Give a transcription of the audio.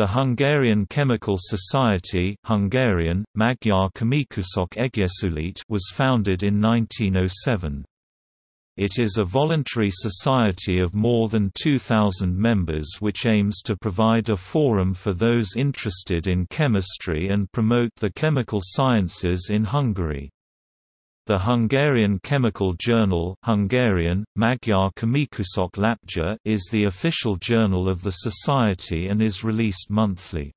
The Hungarian Chemical Society Hungarian, Magyar Egyesület was founded in 1907. It is a voluntary society of more than 2,000 members which aims to provide a forum for those interested in chemistry and promote the chemical sciences in Hungary. The Hungarian Chemical Journal Hungarian, Magyar Lapja is the official journal of the society and is released monthly.